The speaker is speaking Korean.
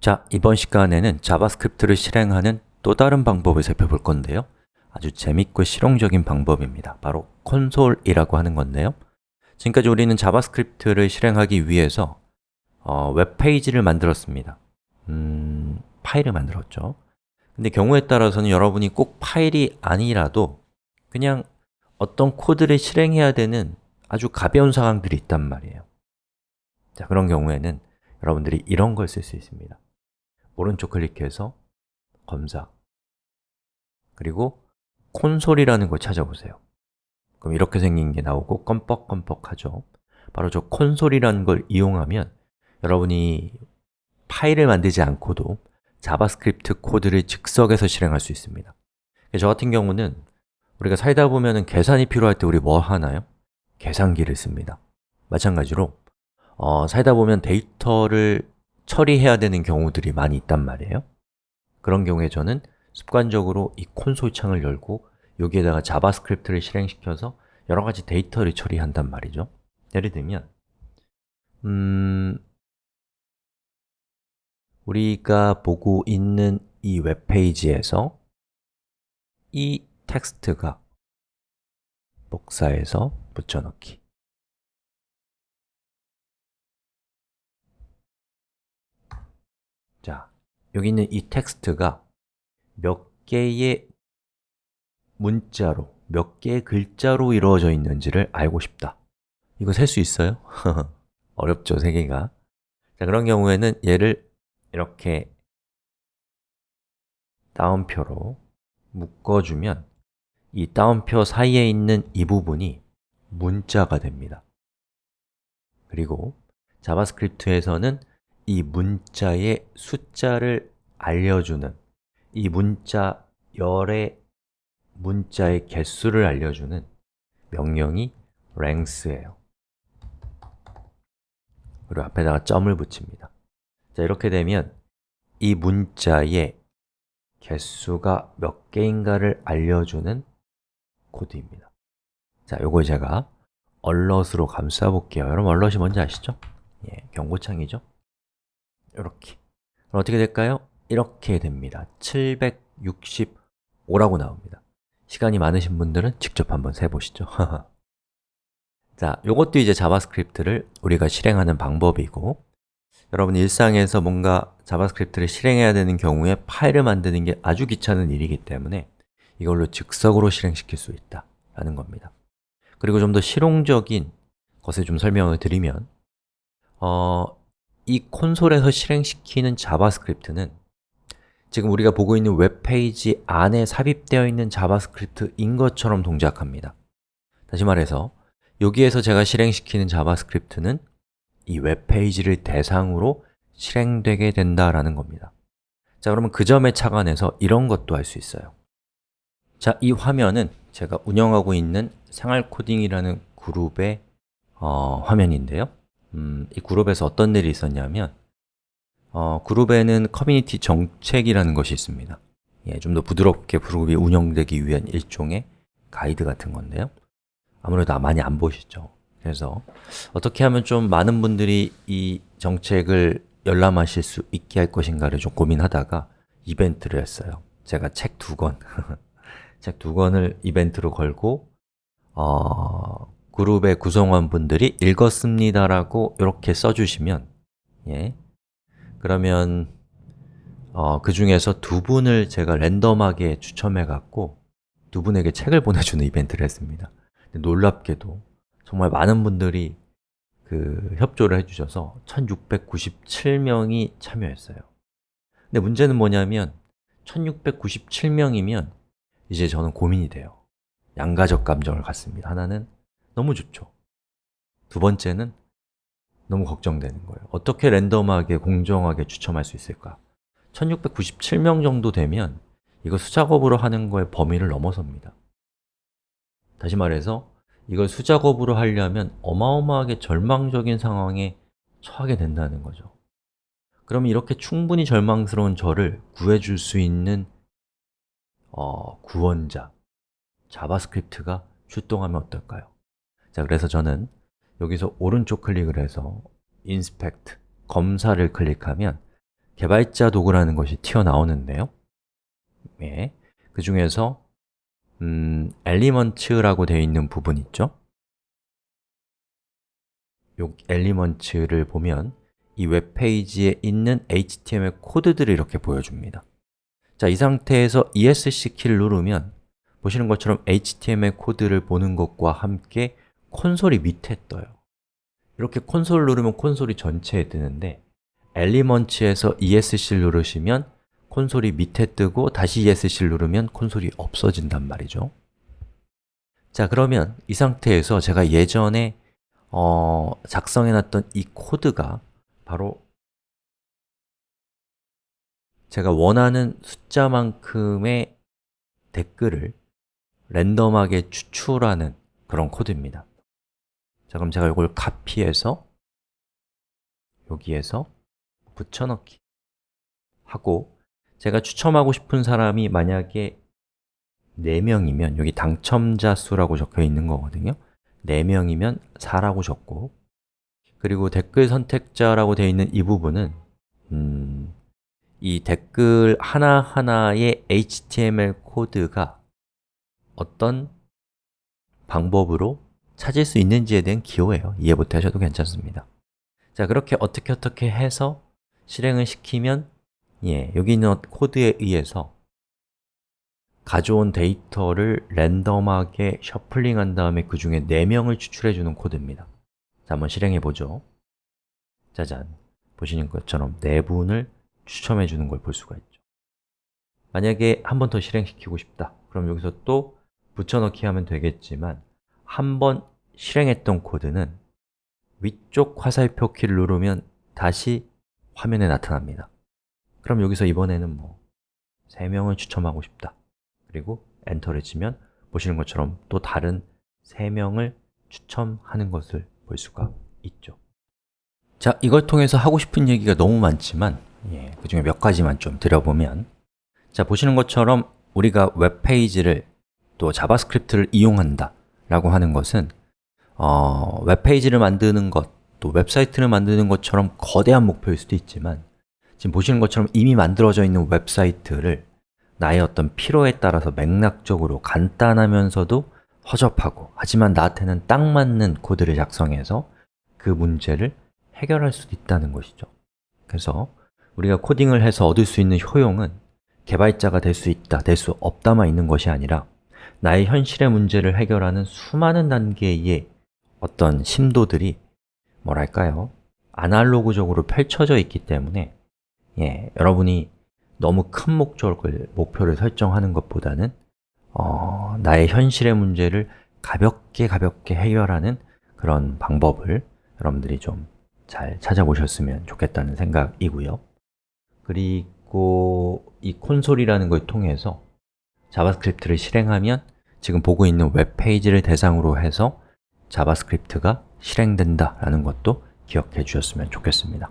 자, 이번 시간에는 자바스크립트를 실행하는 또 다른 방법을 살펴볼 건데요. 아주 재밌고 실용적인 방법입니다. 바로 콘솔이라고 하는 건데요. 지금까지 우리는 자바스크립트를 실행하기 위해서 어, 웹페이지를 만들었습니다. 음, 파일을 만들었죠. 근데 경우에 따라서는 여러분이 꼭 파일이 아니라도 그냥 어떤 코드를 실행해야 되는 아주 가벼운 상황들이 있단 말이에요. 자, 그런 경우에는 여러분들이 이런 걸 쓸 수 있습니다 오른쪽 클릭해서 검사. 그리고 콘솔이라는 걸 찾아보세요. 그럼 이렇게 생긴 게 나오고 껌뻑껌뻑하죠. 바로 저 콘솔이라는 걸 이용하면 여러분이 파일을 만들지 않고도 자바스크립트 코드를 즉석에서 실행할 수 있습니다. 저 같은 경우는 우리가 살다 보면 계산이 필요할 때 우리 뭐 하나요? 계산기를 씁니다. 마찬가지로 어, 살다 보면 데이터를 처리해야 되는 경우들이 많이 있단 말이에요. 그런 경우에 저는 습관적으로 이 콘솔 창을 열고 여기에다가 자바스크립트를 실행시켜서 여러 가지 데이터를 처리한단 말이죠. 예를 들면 음, 우리가 보고 있는 이 웹페이지에서 이 텍스트가 복사해서 붙여넣기 여기 있는 이 텍스트가 몇 개의 문자로, 몇 개의 글자로 이루어져 있는지를 알고 싶다. 이거 셀 수 있어요? 어렵죠, 세기가. 자, 그런 경우에는 얘를 이렇게 따옴표로 묶어주면 이 따옴표 사이에 있는 이 부분이 문자가 됩니다. 그리고 자바스크립트에서는 이 문자의 숫자를 알려주는 이 문자 열의 문자의 개수를 알려주는 명령이 length예요 그리고 앞에다가 점을 붙입니다 자, 이렇게 되면 이 문자의 개수가 몇 개인가를 알려주는 코드입니다 자, 요걸 제가 얼럿으로 감싸 볼게요 여러분 얼럿이 뭔지 아시죠? 예, 경고창이죠? 이렇게. 어떻게 될까요? 이렇게 됩니다. 765라고 나옵니다. 시간이 많으신 분들은 직접 한번 세보시죠. 자, 요것도 이제 자바스크립트를 우리가 실행하는 방법이고 여러분 일상에서 뭔가 자바스크립트를 실행해야 되는 경우에 파일을 만드는 게 아주 귀찮은 일이기 때문에 이걸로 즉석으로 실행시킬 수 있다 라는 겁니다. 그리고 좀 더 실용적인 것을 좀 설명을 드리면 어, 이 콘솔에서 실행시키는 자바스크립트는 지금 우리가 보고 있는 웹페이지 안에 삽입되어 있는 자바스크립트인 것처럼 동작합니다. 다시 말해서 여기에서 제가 실행시키는 자바스크립트는 이 웹페이지를 대상으로 실행되게 된다라는 겁니다. 자, 그러면 그 점에 착안해서 이런 것도 할 수 있어요. 자, 이 화면은 제가 운영하고 있는 생활코딩이라는 그룹의 어, 화면인데요 음, 이 그룹에서 어떤 일이 있었냐면 어, 그룹에는 커뮤니티 정책이라는 것이 있습니다. 예, 좀 더 부드럽게 그룹이 운영되기 위한 일종의 가이드 같은 건데요. 아무래도 많이 안 보시죠? 그래서 어떻게 하면 좀 많은 분들이 이 정책을 열람하실 수 있게 할 것인가를 좀 고민하다가 이벤트를 했어요. 제가 책 두 권, 책 두 권을 이벤트로 걸고 어, 그룹의 구성원분들이 읽었습니다라고 이렇게 써주시면 예, 그러면 어, 그 중에서 두 분을 제가 랜덤하게 추첨해 갖고 두 분에게 책을 보내주는 이벤트를 했습니다. 놀랍게도 정말 많은 분들이 그 협조를 해주셔서 1697명이 참여했어요. 근데 문제는 뭐냐면 1697명이면 이제 저는 고민이 돼요. 양가적 감정을 갖습니다. 하나는 너무 좋죠 두 번째는 너무 걱정되는 거예요 어떻게 랜덤하게, 공정하게 추첨할 수 있을까? 1697명 정도 되면 이거 수작업으로 하는 거의 범위를 넘어섭니다 다시 말해서 이걸 수작업으로 하려면 어마어마하게 절망적인 상황에 처하게 된다는 거죠 그러면 이렇게 충분히 절망스러운 저를 구해줄 수 있는 어, 구원자, 자바스크립트가 출동하면 어떨까요? 자, 그래서 저는 여기서 오른쪽 클릭을 해서 Inspect, 검사를 클릭하면 개발자 도구라는 것이 튀어나오는데요. 예, 그 중에서 음, Elements라고 되어 있는 부분 있죠? 요 Elements를 보면 이 웹페이지에 있는 HTML 코드들을 이렇게 보여줍니다. 자, 이 상태에서 ESC 키를 누르면 보시는 것처럼 HTML 코드를 보는 것과 함께 콘솔이 밑에 떠요. 이렇게 콘솔을 누르면 콘솔이 전체에 뜨는데 엘리먼츠에서 ESC를 누르시면 콘솔이 밑에 뜨고 다시 ESC를 누르면 콘솔이 없어진단 말이죠. 자, 그러면 이 상태에서 제가 예전에 어, 작성해놨던 이 코드가 바로 제가 원하는 숫자만큼의 댓글을 랜덤하게 추출하는 그런 코드입니다 자, 그럼 제가 이걸 카피해서 여기에서 붙여넣기 하고 제가 추첨하고 싶은 사람이 만약에 4명이면 여기 당첨자 수라고 적혀 있는 거거든요. 4명이면 4라고 적고 그리고 댓글 선택자라고 되어 있는 이 부분은 음, 이 댓글 하나하나의 HTML 코드가 어떤 방법으로 찾을 수 있는지에 대한 기호예요. 이해 못하셔도 괜찮습니다. 자, 그렇게 어떻게 어떻게 해서 실행을 시키면 예, 여기 있는 코드에 의해서 가져온 데이터를 랜덤하게 셔플링한 다음에 그 중에 4명을 추출해 주는 코드입니다. 자, 한번 실행해 보죠. 짜잔, 보시는 것처럼 4분을 추첨해 주는 걸 볼 수가 있죠. 만약에 한 번 더 실행시키고 싶다. 그럼 여기서 또 붙여넣기 하면 되겠지만 한 번 실행했던 코드는 위쪽 화살표 키를 누르면 다시 화면에 나타납니다. 그럼 여기서 이번에는 뭐 3명을 추첨하고 싶다. 그리고 엔터를 치면 보시는 것처럼 또 다른 3명을 추첨하는 것을 볼 수가 있죠. 자, 이걸 통해서 하고 싶은 얘기가 너무 많지만 예, 그 중에 몇 가지만 좀 드려보면 자, 보시는 것처럼 우리가 웹페이지를 또 자바스크립트를 이용한다 라고 하는 것은 어, 웹페이지를 만드는 것, 또 웹사이트를 만드는 것처럼 거대한 목표일 수도 있지만 지금 보시는 것처럼 이미 만들어져 있는 웹사이트를 나의 어떤 필요에 따라서 맥락적으로 간단하면서도 허접하고 하지만 나한테는 딱 맞는 코드를 작성해서 그 문제를 해결할 수도 있다는 것이죠. 그래서 우리가 코딩을 해서 얻을 수 있는 효용은 개발자가 될 수 있다, 될 수 없다만 있는 것이 아니라 나의 현실의 문제를 해결하는 수많은 단계의 어떤 심도들이 뭐랄까요? 아날로그적으로 펼쳐져 있기 때문에 예, 여러분이 너무 큰 목적을, 목표를 설정하는 것보다는 어, 나의 현실의 문제를 가볍게 가볍게 해결하는 그런 방법을 여러분들이 좀 잘 찾아보셨으면 좋겠다는 생각이고요 그리고 이 콘솔이라는 걸 통해서 자바스크립트를 실행하면 지금 보고 있는 웹페이지를 대상으로 해서 자바스크립트가 실행된다 라는 것도 기억해 주셨으면 좋겠습니다